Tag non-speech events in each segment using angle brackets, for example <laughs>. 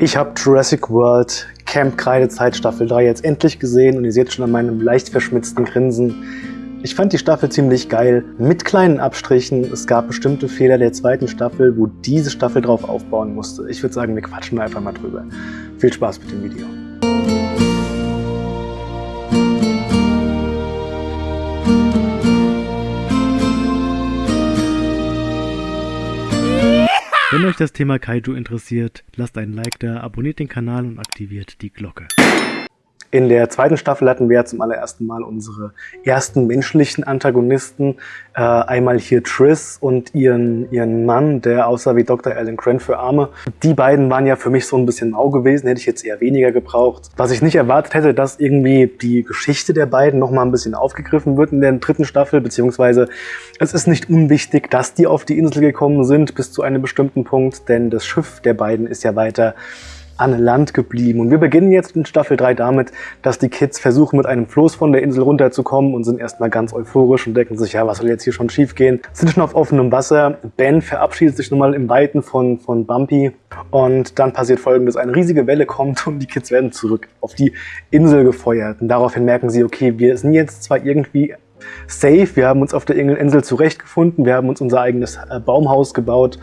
Ich habe Jurassic World Camp Kreidezeit Staffel 3 jetzt endlich gesehen und ihr seht schon an meinem leicht verschmitzten Grinsen. Ich fand die Staffel ziemlich geil, mit kleinen Abstrichen. Es gab bestimmte Fehler der zweiten Staffel, wo diese Staffel drauf aufbauen musste. Ich würde sagen, wir quatschen einfach mal drüber. Viel Spaß mit dem Video. Wenn euch das Thema Kaiju interessiert, lasst einen Like da, abonniert den Kanal und aktiviert die Glocke. In der zweiten Staffel hatten wir ja zum allerersten Mal unsere ersten menschlichen Antagonisten. Äh, einmal hier Triss und ihren, ihren Mann, der aussah wie Dr. Alan Grant für Arme. Die beiden waren ja für mich so ein bisschen mau gewesen, hätte ich jetzt eher weniger gebraucht. Was ich nicht erwartet hätte, dass irgendwie die Geschichte der beiden nochmal ein bisschen aufgegriffen wird in der dritten Staffel, beziehungsweise es ist nicht unwichtig, dass die auf die Insel gekommen sind bis zu einem bestimmten Punkt, denn das Schiff der beiden ist ja weiter an Land geblieben. Und wir beginnen jetzt in Staffel 3 damit, dass die Kids versuchen, mit einem Floß von der Insel runterzukommen und sind erstmal ganz euphorisch und denken sich, ja, was soll jetzt hier schon schief gehen? Sind schon auf offenem Wasser. Ben verabschiedet sich nun mal im Weiten von, von Bumpy und dann passiert folgendes, eine riesige Welle kommt und die Kids werden zurück auf die Insel gefeuert. Und daraufhin merken sie, okay, wir sind jetzt zwar irgendwie safe. Wir haben uns auf der Insel zurechtgefunden. Wir haben uns unser eigenes äh, Baumhaus gebaut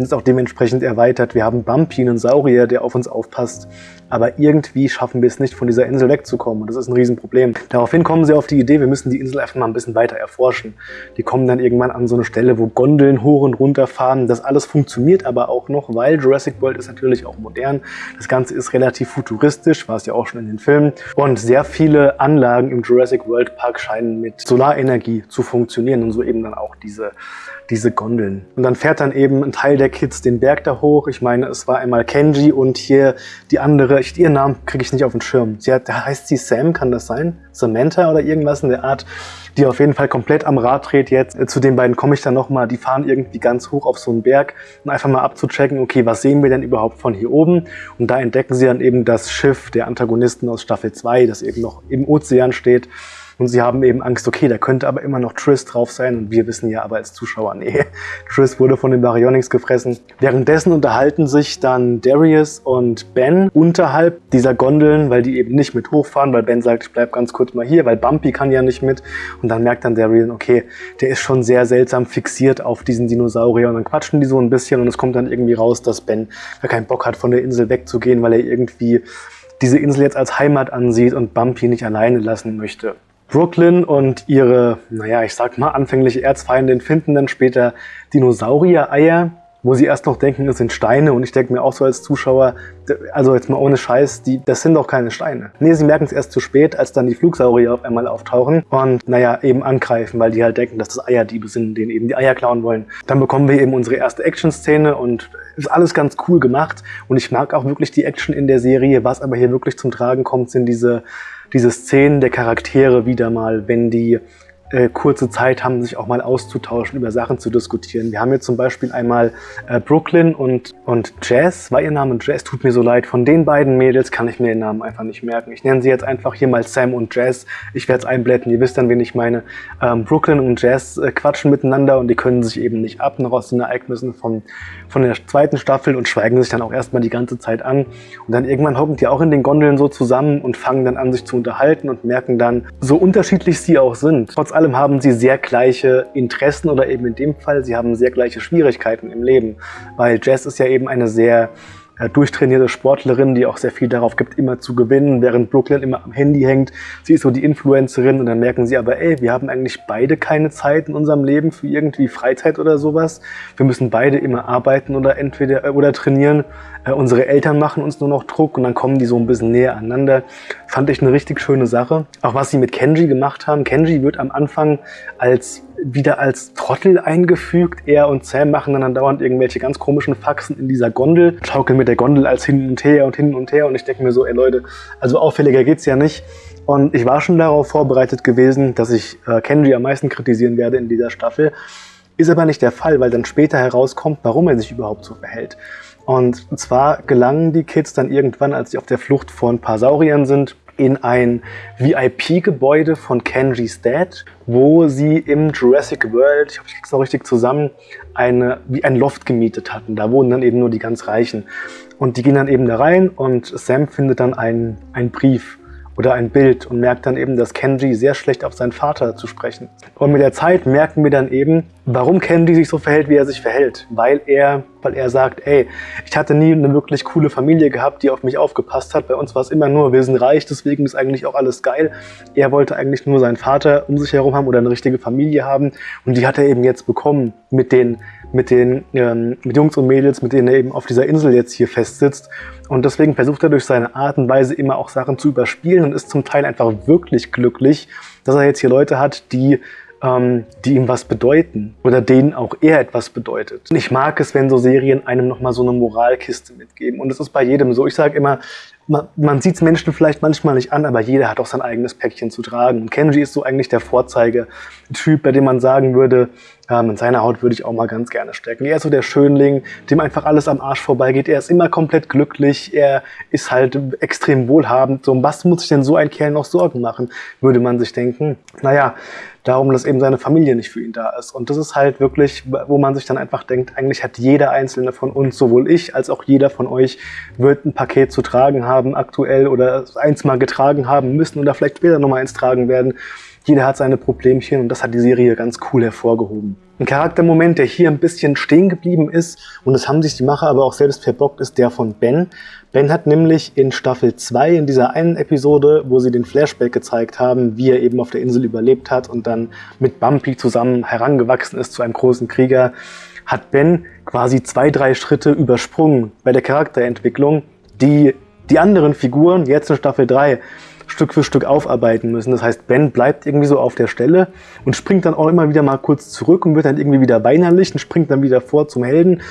und ist auch dementsprechend erweitert. Wir haben Bumpy, einen Saurier, der auf uns aufpasst. Aber irgendwie schaffen wir es nicht, von dieser Insel wegzukommen. Und das ist ein Riesenproblem. Daraufhin kommen sie auf die Idee, wir müssen die Insel einfach mal ein bisschen weiter erforschen. Die kommen dann irgendwann an so eine Stelle, wo Gondeln hoch und runter fahren. Das alles funktioniert aber auch noch, weil Jurassic World ist natürlich auch modern. Das Ganze ist relativ futuristisch, war es ja auch schon in den Filmen. Und sehr viele Anlagen im Jurassic World Park scheinen mit Solarenergie zu funktionieren und so eben dann auch diese diese Gondeln. Und dann fährt dann eben ein Teil der Kids den Berg da hoch. Ich meine, es war einmal Kenji und hier die andere, ich, ihren Namen kriege ich nicht auf den Schirm. Sie hat, heißt sie Sam, kann das sein? Samantha oder irgendwas in der Art, die auf jeden Fall komplett am Rad dreht jetzt. Zu den beiden komme ich dann nochmal. Die fahren irgendwie ganz hoch auf so einen Berg, um einfach mal abzuchecken, okay, was sehen wir denn überhaupt von hier oben? Und da entdecken sie dann eben das Schiff der Antagonisten aus Staffel 2, das eben noch im Ozean steht. Und sie haben eben Angst, okay, da könnte aber immer noch Triss drauf sein. Und wir wissen ja aber als Zuschauer, nee, <laughs> Triss wurde von den Baryonyx gefressen. Währenddessen unterhalten sich dann Darius und Ben unterhalb dieser Gondeln, weil die eben nicht mit hochfahren, weil Ben sagt, ich bleib ganz kurz mal hier, weil Bumpy kann ja nicht mit. Und dann merkt dann Darius, okay, der ist schon sehr seltsam fixiert auf diesen Dinosaurier. Und dann quatschen die so ein bisschen und es kommt dann irgendwie raus, dass Ben gar keinen Bock hat, von der Insel wegzugehen, weil er irgendwie diese Insel jetzt als Heimat ansieht und Bumpy nicht alleine lassen möchte. Brooklyn und ihre, naja, ich sag mal, anfängliche Erzfeindin finden dann später Dinosaurier-Eier, wo sie erst noch denken, es sind Steine. Und ich denke mir auch so als Zuschauer, also jetzt mal ohne Scheiß, die, das sind doch keine Steine. Nee, sie merken es erst zu spät, als dann die Flugsaurier auf einmal auftauchen und, naja, eben angreifen, weil die halt denken, dass das Eierdiebe sind, denen eben die Eier klauen wollen. Dann bekommen wir eben unsere erste Action-Szene und ist alles ganz cool gemacht. Und ich mag auch wirklich die Action in der Serie. Was aber hier wirklich zum Tragen kommt, sind diese diese Szenen der Charaktere wieder mal, wenn die äh, kurze Zeit haben, sich auch mal auszutauschen, über Sachen zu diskutieren. Wir haben jetzt zum Beispiel einmal äh, Brooklyn und, und Jazz. War ihr Name Jazz? Tut mir so leid. Von den beiden Mädels kann ich mir den Namen einfach nicht merken. Ich nenne sie jetzt einfach hier mal Sam und Jazz. Ich werde es einblenden, ihr wisst dann, wen ich meine. Ähm, Brooklyn und Jazz äh, quatschen miteinander und die können sich eben nicht ab, noch aus den Ereignissen von, von der zweiten Staffel und schweigen sich dann auch erstmal die ganze Zeit an. Und dann irgendwann hocken die auch in den Gondeln so zusammen und fangen dann an, sich zu unterhalten und merken dann, so unterschiedlich sie auch sind, trotz allem haben sie sehr gleiche Interessen oder eben in dem Fall, sie haben sehr gleiche Schwierigkeiten im Leben, weil Jazz ist ja eben eine sehr äh, durchtrainierte Sportlerin, die auch sehr viel darauf gibt, immer zu gewinnen, während Brooklyn immer am Handy hängt. Sie ist so die Influencerin und dann merken sie aber, ey, wir haben eigentlich beide keine Zeit in unserem Leben für irgendwie Freizeit oder sowas. Wir müssen beide immer arbeiten oder entweder äh, oder trainieren. Äh, unsere Eltern machen uns nur noch Druck und dann kommen die so ein bisschen näher aneinander. Fand ich eine richtig schöne Sache. Auch was sie mit Kenji gemacht haben. Kenji wird am Anfang als wieder als Trottel eingefügt. Er und Sam machen dann dauernd irgendwelche ganz komischen Faxen in dieser Gondel, schaukeln mit der Gondel als hin und her und hin und her und ich denke mir so, ey Leute, also auffälliger geht's ja nicht. Und ich war schon darauf vorbereitet gewesen, dass ich äh, Kenji am meisten kritisieren werde in dieser Staffel. Ist aber nicht der Fall, weil dann später herauskommt, warum er sich überhaupt so verhält. Und zwar gelangen die Kids dann irgendwann, als sie auf der Flucht vor ein paar Sauriern sind, in ein VIP-Gebäude von Kenji's Dad, wo sie im Jurassic World, ich hoffe, ich krieg's noch richtig zusammen, eine, wie ein Loft gemietet hatten. Da wohnen dann eben nur die ganz Reichen. Und die gehen dann eben da rein und Sam findet dann einen, einen Brief oder ein Bild und merkt dann eben, dass Kenji sehr schlecht auf seinen Vater zu sprechen. Und mit der Zeit merken wir dann eben, warum Kenji sich so verhält, wie er sich verhält. Weil er, weil er sagt, ey, ich hatte nie eine wirklich coole Familie gehabt, die auf mich aufgepasst hat. Bei uns war es immer nur, wir sind reich, deswegen ist eigentlich auch alles geil. Er wollte eigentlich nur seinen Vater um sich herum haben oder eine richtige Familie haben. Und die hat er eben jetzt bekommen mit den mit den ähm, mit Jungs und Mädels, mit denen er eben auf dieser Insel jetzt hier festsitzt. Und deswegen versucht er durch seine Art und Weise immer auch Sachen zu überspielen und ist zum Teil einfach wirklich glücklich, dass er jetzt hier Leute hat, die ähm, die ihm was bedeuten oder denen auch er etwas bedeutet. Und ich mag es, wenn so Serien einem nochmal so eine Moralkiste mitgeben. Und das ist bei jedem so. Ich sage immer, man, man sieht es Menschen vielleicht manchmal nicht an, aber jeder hat auch sein eigenes Päckchen zu tragen. Und Kenji ist so eigentlich der Vorzeigetyp, bei dem man sagen würde, ähm, in seiner Haut würde ich auch mal ganz gerne stecken. Er ist so der Schönling, dem einfach alles am Arsch vorbeigeht. Er ist immer komplett glücklich. Er ist halt extrem wohlhabend. So, um was muss sich denn so ein Kerl noch Sorgen machen, würde man sich denken. Naja, darum, dass eben seine Familie nicht für ihn da ist. Und das ist halt wirklich, wo man sich dann einfach denkt, eigentlich hat jeder einzelne von uns, sowohl ich als auch jeder von euch, wird ein Paket zu tragen haben aktuell oder eins mal getragen haben müssen oder vielleicht später nochmal eins tragen werden. Jeder hat seine Problemchen und das hat die Serie ganz cool hervorgehoben. Ein Charaktermoment, der hier ein bisschen stehen geblieben ist, und das haben sich die Macher aber auch selbst verbockt, ist der von Ben. Ben hat nämlich in Staffel 2, in dieser einen Episode, wo sie den Flashback gezeigt haben, wie er eben auf der Insel überlebt hat und dann mit Bumpy zusammen herangewachsen ist zu einem großen Krieger, hat Ben quasi zwei, drei Schritte übersprungen bei der Charakterentwicklung, die die anderen Figuren jetzt in Staffel 3 Stück für Stück aufarbeiten müssen. Das heißt, Ben bleibt irgendwie so auf der Stelle und springt dann auch immer wieder mal kurz zurück und wird dann irgendwie wieder weinerlich und springt dann wieder vor zum Helden,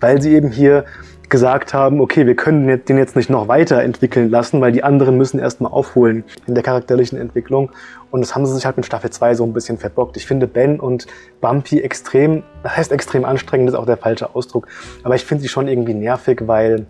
weil sie eben hier gesagt haben, okay, wir können den jetzt nicht noch weiterentwickeln lassen, weil die anderen müssen erstmal aufholen in der charakterlichen Entwicklung. Und das haben sie sich halt mit Staffel 2 so ein bisschen verbockt. Ich finde Ben und Bumpy extrem, das heißt extrem anstrengend, ist auch der falsche Ausdruck, aber ich finde sie schon irgendwie nervig, weil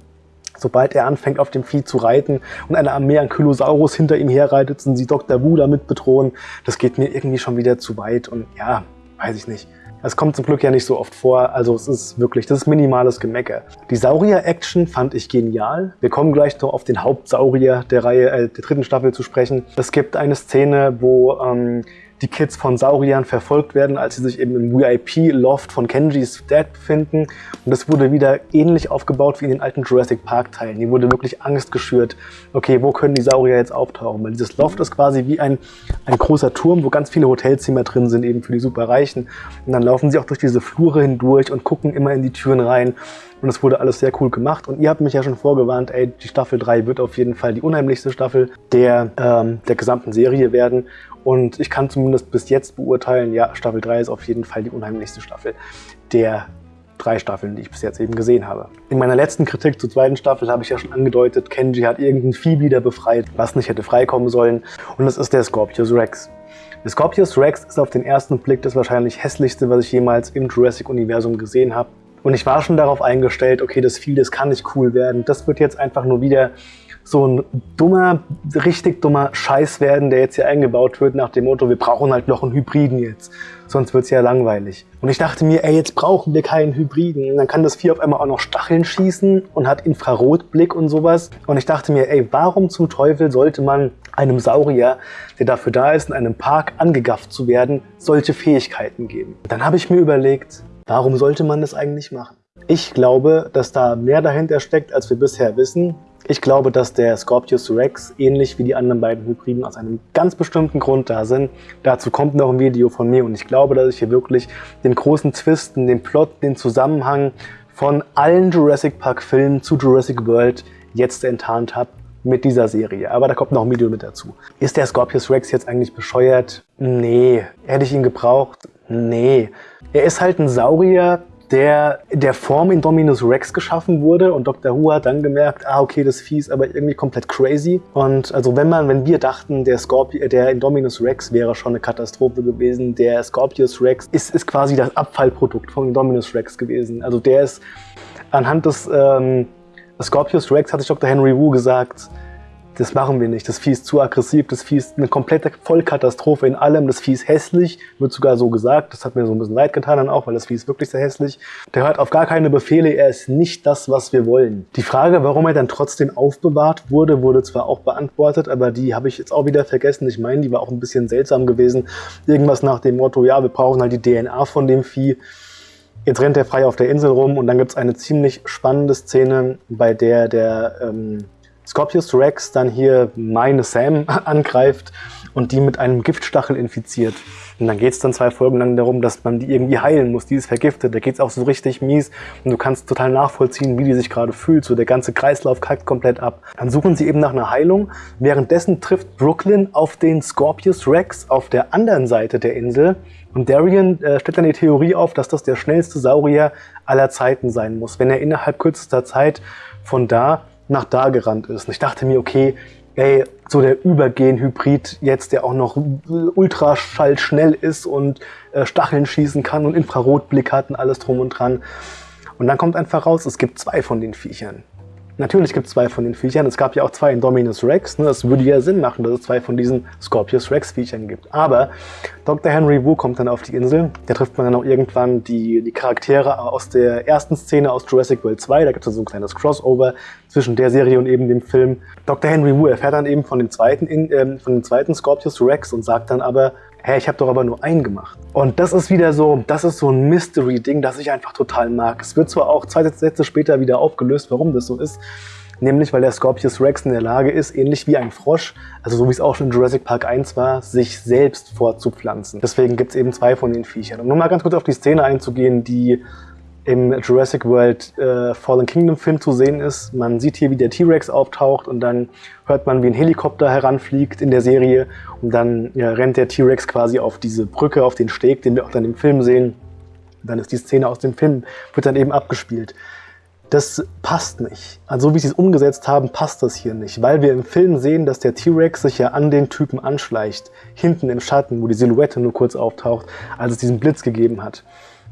Sobald er anfängt, auf dem Vieh zu reiten und eine Armee an Kylosaurus hinter ihm herreitet und sie Dr. Wu damit bedrohen, das geht mir irgendwie schon wieder zu weit und ja, weiß ich nicht. Das kommt zum Glück ja nicht so oft vor, also es ist wirklich, das ist minimales Gemecker. Die Saurier-Action fand ich genial. Wir kommen gleich noch auf den Hauptsaurier der Reihe, äh, der dritten Staffel zu sprechen. Es gibt eine Szene, wo ähm, die Kids von Sauriern verfolgt werden, als sie sich eben im VIP-Loft von Kenjis Dad befinden. Und das wurde wieder ähnlich aufgebaut wie in den alten Jurassic Park-Teilen. Hier wurde wirklich Angst geschürt, okay, wo können die Saurier jetzt auftauchen? Weil dieses Loft ist quasi wie ein, ein großer Turm, wo ganz viele Hotelzimmer drin sind, eben für die Superreichen. Und dann laufen sie auch durch diese Flure hindurch und gucken immer in die Türen rein. Und es wurde alles sehr cool gemacht. Und ihr habt mich ja schon vorgewarnt, ey, die Staffel 3 wird auf jeden Fall die unheimlichste Staffel der, ähm, der gesamten Serie werden. Und ich kann zumindest bis jetzt beurteilen, ja, Staffel 3 ist auf jeden Fall die unheimlichste Staffel der drei Staffeln, die ich bis jetzt eben gesehen habe. In meiner letzten Kritik zur zweiten Staffel habe ich ja schon angedeutet, Kenji hat irgendein Vieh wieder befreit, was nicht hätte freikommen sollen. Und das ist der Scorpius Rex. Der Scorpius Rex ist auf den ersten Blick das wahrscheinlich hässlichste, was ich jemals im Jurassic-Universum gesehen habe. Und ich war schon darauf eingestellt, okay, das Vieh, das kann nicht cool werden. Das wird jetzt einfach nur wieder so ein dummer, richtig dummer Scheiß werden, der jetzt hier eingebaut wird nach dem Motto, wir brauchen halt noch einen Hybriden jetzt, sonst wird's ja langweilig. Und ich dachte mir, ey, jetzt brauchen wir keinen Hybriden. Und dann kann das Vieh auf einmal auch noch Stacheln schießen und hat Infrarotblick und sowas. Und ich dachte mir, ey, warum zum Teufel sollte man einem Saurier, der dafür da ist, in einem Park angegafft zu werden, solche Fähigkeiten geben? Dann habe ich mir überlegt, warum sollte man das eigentlich machen? Ich glaube, dass da mehr dahinter steckt, als wir bisher wissen. Ich glaube, dass der Scorpius Rex ähnlich wie die anderen beiden Hybriden aus einem ganz bestimmten Grund da sind. Dazu kommt noch ein Video von mir und ich glaube, dass ich hier wirklich den großen Twisten, den Plot, den Zusammenhang von allen Jurassic Park Filmen zu Jurassic World jetzt enttarnt habe mit dieser Serie. Aber da kommt noch ein Video mit dazu. Ist der Scorpius Rex jetzt eigentlich bescheuert? Nee. Hätte ich ihn gebraucht? Nee. Er ist halt ein Saurier, der der Form Indominus Rex geschaffen wurde und Dr. Who hat dann gemerkt, ah okay, das Vieh ist aber irgendwie komplett crazy und also wenn man, wenn wir dachten, der Scorpio, der Indominus Rex wäre schon eine Katastrophe gewesen, der Scorpius Rex ist, ist quasi das Abfallprodukt von Indominus Rex gewesen. Also der ist anhand des ähm, Scorpius Rex, hat sich Dr. Henry Wu gesagt, das machen wir nicht. Das Vieh ist zu aggressiv, das Vieh ist eine komplette Vollkatastrophe in allem. Das Vieh ist hässlich, wird sogar so gesagt. Das hat mir so ein bisschen leid getan dann auch, weil das Vieh ist wirklich sehr hässlich. Der hört auf gar keine Befehle, er ist nicht das, was wir wollen. Die Frage, warum er dann trotzdem aufbewahrt wurde, wurde zwar auch beantwortet, aber die habe ich jetzt auch wieder vergessen. Ich meine, die war auch ein bisschen seltsam gewesen. Irgendwas nach dem Motto, ja, wir brauchen halt die DNA von dem Vieh. Jetzt rennt er frei auf der Insel rum und dann gibt es eine ziemlich spannende Szene, bei der der ähm, Scorpius Rex dann hier meine Sam <laughs> angreift und die mit einem Giftstachel infiziert. Und dann geht es dann zwei Folgen lang darum, dass man die irgendwie heilen muss. Die ist vergiftet. Da geht es auch so richtig mies. Und du kannst total nachvollziehen, wie die sich gerade fühlt. So der ganze Kreislauf kackt komplett ab. Dann suchen sie eben nach einer Heilung. Währenddessen trifft Brooklyn auf den Scorpius Rex auf der anderen Seite der Insel. Und Darian äh, stellt dann die Theorie auf, dass das der schnellste Saurier aller Zeiten sein muss, wenn er innerhalb kürzester Zeit von da nach da gerannt ist. Und ich dachte mir, okay, ey, so der Übergen-Hybrid jetzt, der auch noch ultraschallschnell ist und äh, Stacheln schießen kann und Infrarotblick hat und alles drum und dran. Und dann kommt einfach raus, es gibt zwei von den Viechern. Natürlich gibt es zwei von den Viechern. Es gab ja auch zwei Indominus Rex. Ne? Das würde ja Sinn machen, dass es zwei von diesen Scorpius Rex Viechern gibt. Aber Dr. Henry Wu kommt dann auf die Insel. Da trifft man dann auch irgendwann die, die Charaktere aus der ersten Szene aus Jurassic World 2. Da gibt es so ein kleines Crossover zwischen der Serie und eben dem Film. Dr. Henry Wu erfährt dann eben von dem zweiten, äh, von dem zweiten Scorpius Rex und sagt dann aber, hä, ich habe doch aber nur einen gemacht. Und das ist wieder so, das ist so ein Mystery-Ding, das ich einfach total mag. Es wird zwar auch zwei Sätze später wieder aufgelöst, warum das so ist, nämlich weil der Scorpius Rex in der Lage ist, ähnlich wie ein Frosch, also so wie es auch schon in Jurassic Park 1 war, sich selbst fortzupflanzen. Deswegen gibt es eben zwei von den Viechern. Um nur mal ganz kurz auf die Szene einzugehen, die im Jurassic World äh, Fallen Kingdom Film zu sehen ist. Man sieht hier, wie der T-Rex auftaucht und dann hört man, wie ein Helikopter heranfliegt in der Serie und dann ja, rennt der T-Rex quasi auf diese Brücke, auf den Steg, den wir auch dann im Film sehen. Und dann ist die Szene aus dem Film, wird dann eben abgespielt. Das passt nicht. Also wie sie es umgesetzt haben, passt das hier nicht, weil wir im Film sehen, dass der T-Rex sich ja an den Typen anschleicht, hinten im Schatten, wo die Silhouette nur kurz auftaucht, als es diesen Blitz gegeben hat.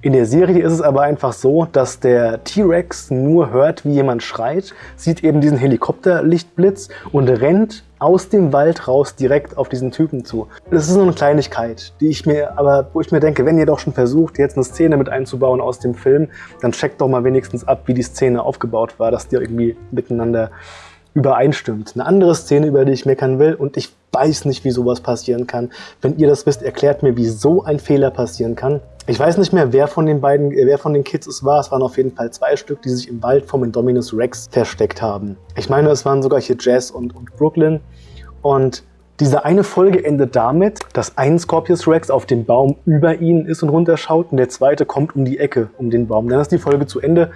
In der Serie ist es aber einfach so, dass der T-Rex nur hört, wie jemand schreit, sieht eben diesen Helikopterlichtblitz und rennt aus dem Wald raus direkt auf diesen Typen zu. Das ist nur eine Kleinigkeit, die ich mir, aber wo ich mir denke, wenn ihr doch schon versucht, jetzt eine Szene mit einzubauen aus dem Film, dann checkt doch mal wenigstens ab, wie die Szene aufgebaut war, dass die irgendwie miteinander übereinstimmt. Eine andere Szene, über die ich meckern will, und ich weiß nicht, wie sowas passieren kann. Wenn ihr das wisst, erklärt mir, wie so ein Fehler passieren kann. Ich weiß nicht mehr, wer von den beiden, äh, wer von den Kids es war. Es waren auf jeden Fall zwei Stück, die sich im Wald vom Indominus Rex versteckt haben. Ich meine, es waren sogar hier Jazz und, und Brooklyn. Und diese eine Folge endet damit, dass ein Scorpius Rex auf dem Baum über ihnen ist und runterschaut und der zweite kommt um die Ecke um den Baum. Dann ist die Folge zu Ende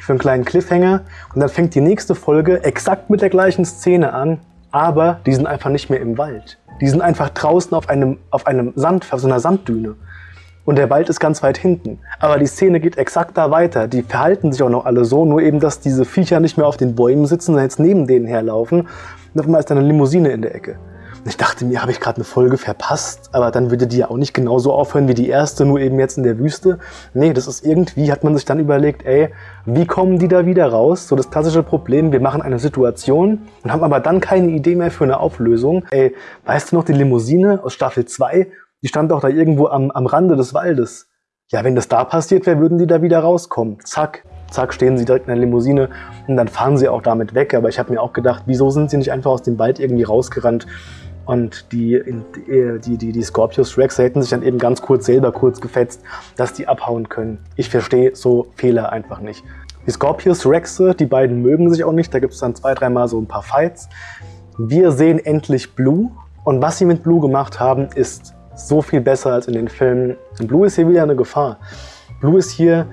für einen kleinen Cliffhanger und dann fängt die nächste Folge exakt mit der gleichen Szene an, aber die sind einfach nicht mehr im Wald. Die sind einfach draußen auf einem, auf einem Sand, auf so einer Sanddüne und der Wald ist ganz weit hinten. Aber die Szene geht exakt da weiter. Die verhalten sich auch noch alle so, nur eben, dass diese Viecher nicht mehr auf den Bäumen sitzen, sondern jetzt neben denen herlaufen. Und auf einmal ist da eine Limousine in der Ecke. Und ich dachte mir, habe ich gerade eine Folge verpasst, aber dann würde die ja auch nicht genauso aufhören wie die erste, nur eben jetzt in der Wüste. Nee, das ist irgendwie, hat man sich dann überlegt, ey, wie kommen die da wieder raus? So das klassische Problem, wir machen eine Situation und haben aber dann keine Idee mehr für eine Auflösung. Ey, weißt du noch die Limousine aus Staffel 2, die stand doch da irgendwo am, am Rande des Waldes. Ja, wenn das da passiert wäre, würden die da wieder rauskommen. Zack, zack, stehen sie direkt in der Limousine und dann fahren sie auch damit weg. Aber ich habe mir auch gedacht, wieso sind sie nicht einfach aus dem Wald irgendwie rausgerannt? Und die, die, die, die Scorpius Rex hätten sich dann eben ganz kurz selber kurz gefetzt, dass die abhauen können. Ich verstehe so Fehler einfach nicht. Die Scorpius Rexe, die beiden mögen sich auch nicht. Da gibt es dann zwei, dreimal so ein paar Fights. Wir sehen endlich Blue. Und was sie mit Blue gemacht haben, ist so viel besser als in den Filmen. Blue ist hier wieder eine Gefahr. Blue ist hier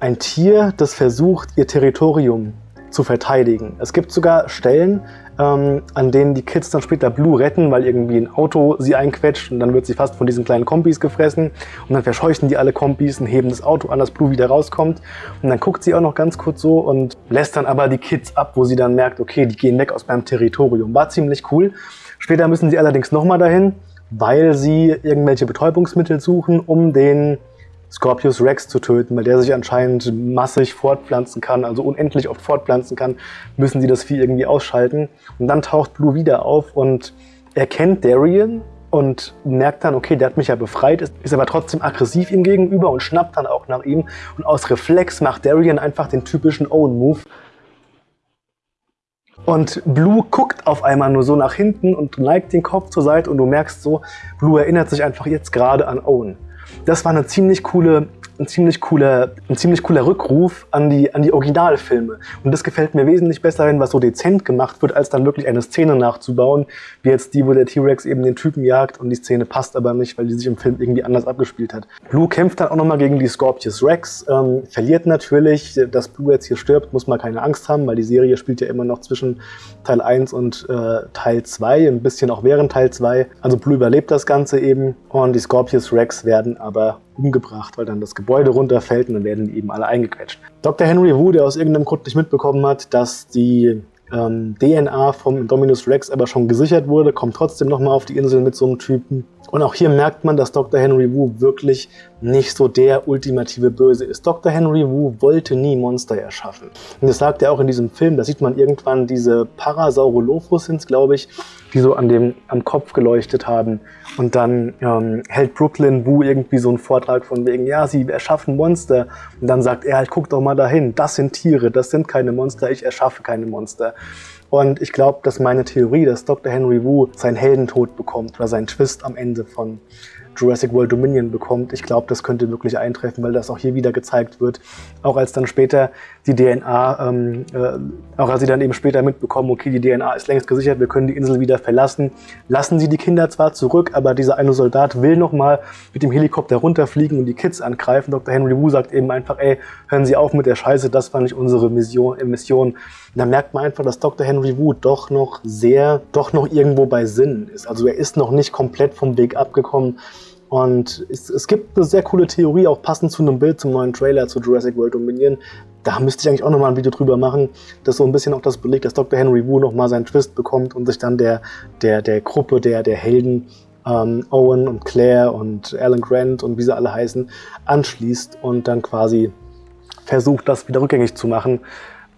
ein Tier, das versucht, ihr Territorium zu verteidigen. Es gibt sogar Stellen, ähm, an denen die Kids dann später Blue retten, weil irgendwie ein Auto sie einquetscht und dann wird sie fast von diesen kleinen Kompis gefressen und dann verscheuchen die alle Kompis und heben das Auto an, dass Blue wieder rauskommt und dann guckt sie auch noch ganz kurz so und lässt dann aber die Kids ab, wo sie dann merkt, okay, die gehen weg aus meinem Territorium. War ziemlich cool. Später müssen sie allerdings nochmal dahin weil sie irgendwelche Betäubungsmittel suchen, um den Scorpius Rex zu töten, weil der sich anscheinend massig fortpflanzen kann, also unendlich oft fortpflanzen kann, müssen sie das Vieh irgendwie ausschalten. Und dann taucht Blue wieder auf und erkennt Darien und merkt dann, okay, der hat mich ja befreit, ist, ist aber trotzdem aggressiv ihm gegenüber und schnappt dann auch nach ihm. Und aus Reflex macht Darien einfach den typischen Owen-Move. Und Blue guckt auf einmal nur so nach hinten und neigt den Kopf zur Seite und du merkst so, Blue erinnert sich einfach jetzt gerade an Owen. Das war eine ziemlich coole ein ziemlich cooler, ein ziemlich cooler Rückruf an die, an die Originalfilme. Und das gefällt mir wesentlich besser, wenn was so dezent gemacht wird, als dann wirklich eine Szene nachzubauen, wie jetzt die, wo der T-Rex eben den Typen jagt und die Szene passt aber nicht, weil die sich im Film irgendwie anders abgespielt hat. Blue kämpft dann auch nochmal gegen die Scorpius Rex, ähm, verliert natürlich, dass Blue jetzt hier stirbt, muss man keine Angst haben, weil die Serie spielt ja immer noch zwischen Teil 1 und äh, Teil 2, ein bisschen auch während Teil 2. Also Blue überlebt das Ganze eben und die Scorpius Rex werden aber umgebracht, weil dann das Gebäude runterfällt und dann werden eben alle eingequetscht. Dr. Henry Wu, der aus irgendeinem Grund nicht mitbekommen hat, dass die ähm, DNA vom Dominus Rex aber schon gesichert wurde, kommt trotzdem nochmal auf die Insel mit so einem Typen. Und auch hier merkt man, dass Dr. Henry Wu wirklich nicht so der ultimative Böse ist. Dr. Henry Wu wollte nie Monster erschaffen. Und das sagt er auch in diesem Film. Da sieht man irgendwann diese Parasaurolophus sind glaube ich, die so an dem, am Kopf geleuchtet haben. Und dann ähm, hält Brooklyn Wu irgendwie so einen Vortrag von wegen, ja, sie erschaffen Monster. Und dann sagt er halt, guck doch mal dahin, das sind Tiere, das sind keine Monster, ich erschaffe keine Monster. Und ich glaube, dass meine Theorie, dass Dr. Henry Wu seinen Heldentod bekommt oder seinen Twist am Ende von Jurassic World Dominion bekommt. Ich glaube, das könnte wirklich eintreffen, weil das auch hier wieder gezeigt wird. Auch als dann später die DNA, ähm, äh, auch als sie dann eben später mitbekommen, okay, die DNA ist längst gesichert, wir können die Insel wieder verlassen, lassen sie die Kinder zwar zurück, aber dieser eine Soldat will nochmal mit dem Helikopter runterfliegen und die Kids angreifen. Dr. Henry Wu sagt eben einfach, ey, hören Sie auf mit der Scheiße, das war nicht unsere Mission. Äh, Mission. da merkt man einfach, dass Dr. Henry Wu doch noch sehr, doch noch irgendwo bei Sinn ist. Also er ist noch nicht komplett vom Weg abgekommen. Und es, es, gibt eine sehr coole Theorie, auch passend zu einem Bild zum neuen Trailer zu Jurassic World Dominion. Da müsste ich eigentlich auch nochmal ein Video drüber machen, das so ein bisschen auch das belegt, dass Dr. Henry Wu nochmal seinen Twist bekommt und sich dann der, der, der Gruppe der, der Helden ähm, Owen und Claire und Alan Grant und wie sie alle heißen, anschließt und dann quasi versucht, das wieder rückgängig zu machen,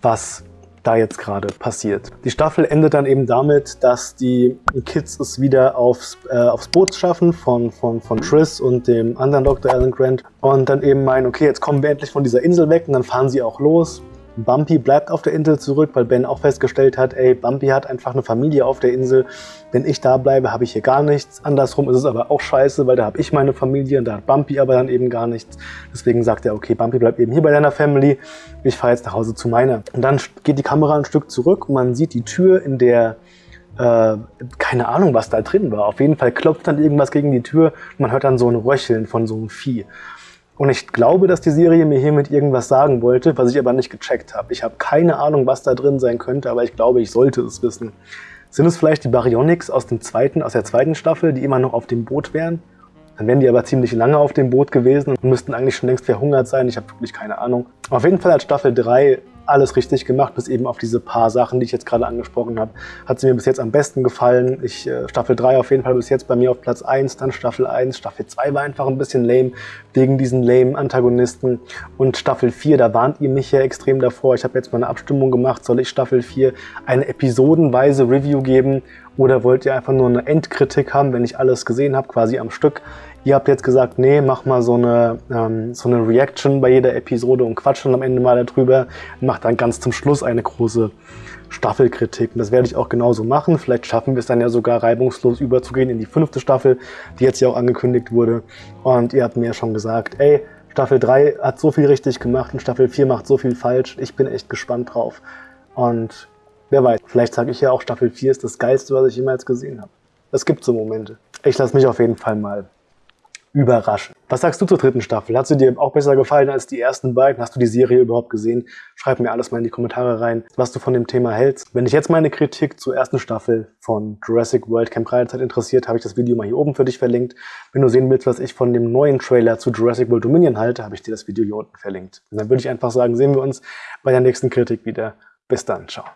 was da jetzt gerade passiert. Die Staffel endet dann eben damit, dass die Kids es wieder aufs, äh, aufs Boot schaffen von, von, von Triss und dem anderen Dr. Alan Grant und dann eben meinen, okay, jetzt kommen wir endlich von dieser Insel weg und dann fahren sie auch los Bumpy bleibt auf der Insel zurück, weil Ben auch festgestellt hat, ey, Bumpy hat einfach eine Familie auf der Insel. Wenn ich da bleibe, habe ich hier gar nichts. Andersrum ist es aber auch scheiße, weil da habe ich meine Familie und da hat Bumpy aber dann eben gar nichts. Deswegen sagt er, okay, Bumpy bleibt eben hier bei deiner Family. Ich fahre jetzt nach Hause zu meiner. Und dann geht die Kamera ein Stück zurück und man sieht die Tür, in der äh, keine Ahnung, was da drin war. Auf jeden Fall klopft dann irgendwas gegen die Tür und man hört dann so ein Röcheln von so einem Vieh. Und ich glaube, dass die Serie mir hiermit irgendwas sagen wollte, was ich aber nicht gecheckt habe. Ich habe keine Ahnung, was da drin sein könnte, aber ich glaube, ich sollte es wissen. Sind es vielleicht die Baryonyx aus, dem zweiten, aus der zweiten Staffel, die immer noch auf dem Boot wären? Dann wären die aber ziemlich lange auf dem Boot gewesen und müssten eigentlich schon längst verhungert sein. Ich habe wirklich keine Ahnung. Auf jeden Fall hat Staffel 3 alles richtig gemacht, bis eben auf diese paar Sachen, die ich jetzt gerade angesprochen habe. Hat sie mir bis jetzt am besten gefallen. Ich, äh, Staffel 3 auf jeden Fall bis jetzt bei mir auf Platz 1, dann Staffel 1. Staffel 2 war einfach ein bisschen lame, wegen diesen lame Antagonisten. Und Staffel 4, da warnt ihr mich ja extrem davor. Ich habe jetzt mal eine Abstimmung gemacht, soll ich Staffel 4 eine episodenweise Review geben oder wollt ihr einfach nur eine Endkritik haben, wenn ich alles gesehen habe, quasi am Stück? Ihr habt jetzt gesagt, nee, mach mal so eine, ähm, so eine Reaction bei jeder Episode und quatsch dann am Ende mal darüber. Macht dann ganz zum Schluss eine große Staffelkritik. Und das werde ich auch genauso machen. Vielleicht schaffen wir es dann ja sogar reibungslos überzugehen in die fünfte Staffel, die jetzt ja auch angekündigt wurde. Und ihr habt mir ja schon gesagt, ey, Staffel 3 hat so viel richtig gemacht und Staffel 4 macht so viel falsch. Ich bin echt gespannt drauf. Und wer weiß, vielleicht sage ich ja auch, Staffel 4 ist das Geilste, was ich jemals gesehen habe. Es gibt so Momente. Ich lasse mich auf jeden Fall mal überraschen. Was sagst du zur dritten Staffel? Hat sie dir auch besser gefallen als die ersten beiden? Hast du die Serie überhaupt gesehen? Schreib mir alles mal in die Kommentare rein, was du von dem Thema hältst. Wenn dich jetzt meine Kritik zur ersten Staffel von Jurassic World Camp Kreidezeit interessiert, habe ich das Video mal hier oben für dich verlinkt. Wenn du sehen willst, was ich von dem neuen Trailer zu Jurassic World Dominion halte, habe ich dir das Video hier unten verlinkt. Und dann würde ich einfach sagen, sehen wir uns bei der nächsten Kritik wieder. Bis dann, ciao.